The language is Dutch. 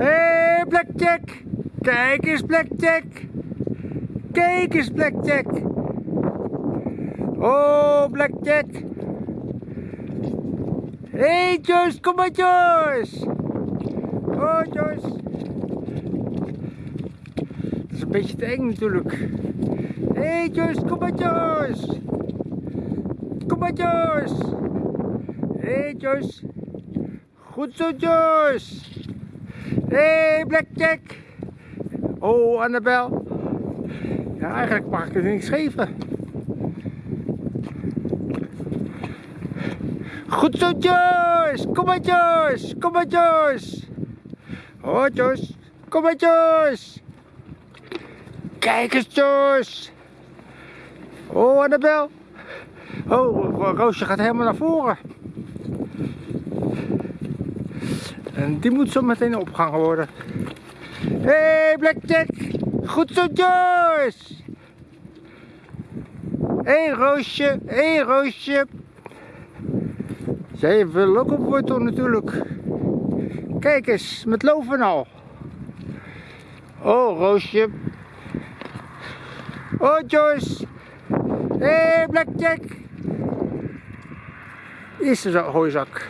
hey, Blackjack! Kijk eens, Blackjack! Kijk eens, Blackjack! Oh, Blackjack! hey, Joyce, kom maar, Joyce! Oh, Joyce! Het is een beetje te eng natuurlijk. hey, Joyce, kom maar, Joyce! Kom maar, Joyce! hey, Joyce! Goed zo, Joyce! Hey, Blackjack! Oh, Annabel! Ja, eigenlijk mag ik er niks geven. Goed zo, Joyce! Kom maar, Joyce! Kom maar, Joyce! Oh, Joyce! Kom maar, Joyce! Kijk eens, Joyce! Oh, Annabel! Oh, Roosje gaat helemaal naar voren. En die moet zo meteen opgehangen worden. Hé, hey, Blackjack! Goed zo, Joyce! Hé, Roosje! Hé, Roosje! Zij wil ook op wortel natuurlijk. Kijk eens, met loven al. Oh, Roosje. Oh, Joyce. Hé, hey, Blackjack. Is er zo, gooizak.